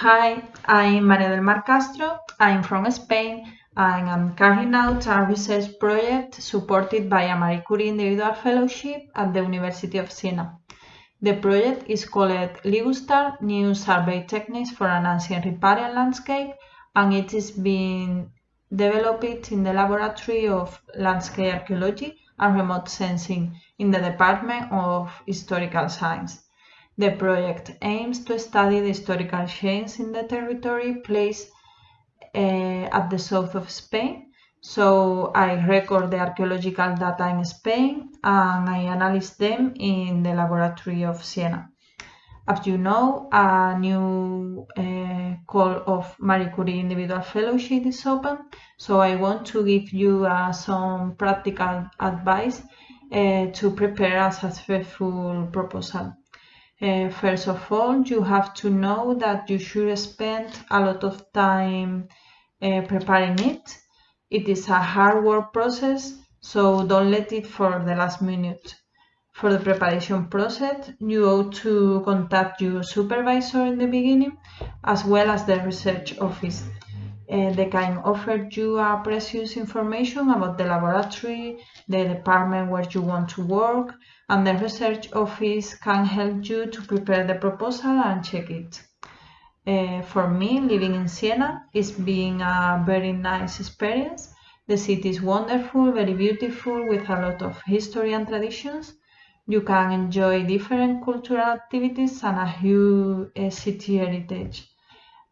Hi, I'm Maria del Mar Castro. I'm from Spain and I'm carrying out a research project supported by a Marie Curie Individual Fellowship at the University of Siena. The project is called Ligustar New Survey Techniques for an Ancient Riparian Landscape and it is being developed in the Laboratory of Landscape Archaeology and Remote Sensing in the Department of Historical Science. The project aims to study the historical change in the territory placed uh, at the south of Spain. So I record the archaeological data in Spain and I analyze them in the laboratory of Siena. As you know, a new uh, call of Marie Curie Individual Fellowship is open, so I want to give you uh, some practical advice uh, to prepare a successful proposal. Uh, first of all, you have to know that you should spend a lot of time uh, preparing it. It is a hard work process, so don't let it for the last minute. For the preparation process, you ought to contact your supervisor in the beginning, as well as the research office. Uh, they can offer you a precious information about the laboratory, the department where you want to work, and the research office can help you to prepare the proposal and check it. Uh, for me, living in Siena is being a very nice experience. The city is wonderful, very beautiful, with a lot of history and traditions. You can enjoy different cultural activities and a huge uh, city heritage.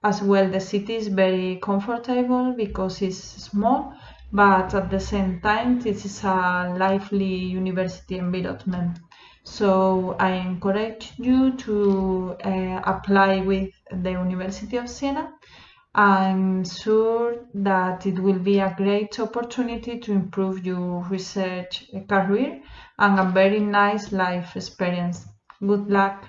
As well, the city is very comfortable because it's small but at the same time this is a lively university environment so I encourage you to uh, apply with the University of Siena I'm sure that it will be a great opportunity to improve your research career and a very nice life experience. Good luck!